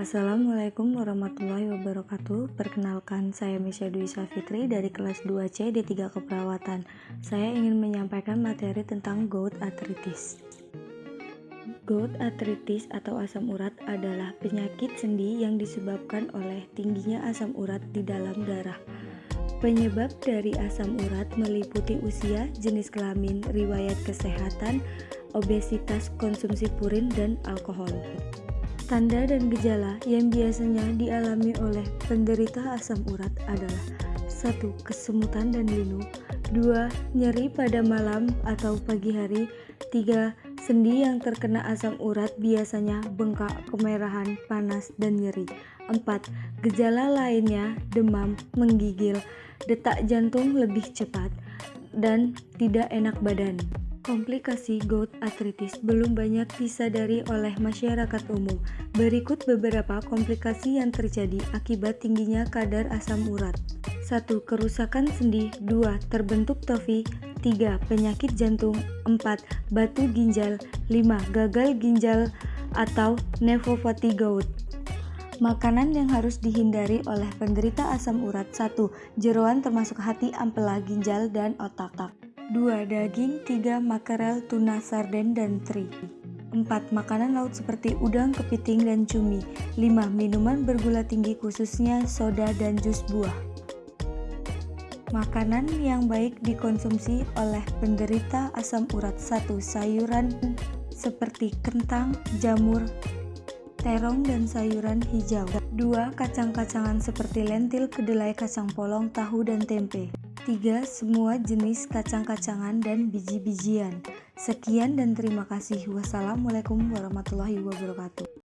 Assalamualaikum warahmatullahi wabarakatuh. Perkenalkan, saya Misha Dwi Fitri dari kelas 2C D3 Keperawatan. Saya ingin menyampaikan materi tentang gout arthritis Gout arthritis atau asam urat adalah penyakit sendi yang disebabkan oleh tingginya asam urat di dalam darah. Penyebab dari asam urat meliputi usia, jenis kelamin, riwayat kesehatan, obesitas, konsumsi purin, dan alkohol. Tanda dan gejala yang biasanya dialami oleh penderita asam urat adalah 1. Kesemutan dan linu 2. Nyeri pada malam atau pagi hari 3. Sendi yang terkena asam urat biasanya bengkak, kemerahan, panas, dan nyeri 4. Gejala lainnya demam, menggigil, detak jantung lebih cepat, dan tidak enak badan Komplikasi gout arthritis belum banyak disadari oleh masyarakat umum. Berikut beberapa komplikasi yang terjadi akibat tingginya kadar asam urat. 1. Kerusakan sendi 2. Terbentuk tofi 3. Penyakit jantung 4. Batu ginjal 5. Gagal ginjal atau nefropati gout Makanan yang harus dihindari oleh penderita asam urat 1. Jeroan termasuk hati, ampela, ginjal, dan otak. 2. Daging 3. Makarel, tuna, sarden, dan teri 4. Makanan laut seperti udang, kepiting, dan cumi 5. Minuman bergula tinggi khususnya soda dan jus buah Makanan yang baik dikonsumsi oleh penderita asam urat 1. Sayuran seperti kentang, jamur, terong, dan sayuran hijau 2. Kacang-kacangan seperti lentil, kedelai, kacang polong, tahu, dan tempe 3. Semua jenis kacang-kacangan dan biji-bijian. Sekian dan terima kasih. Wassalamualaikum warahmatullahi wabarakatuh.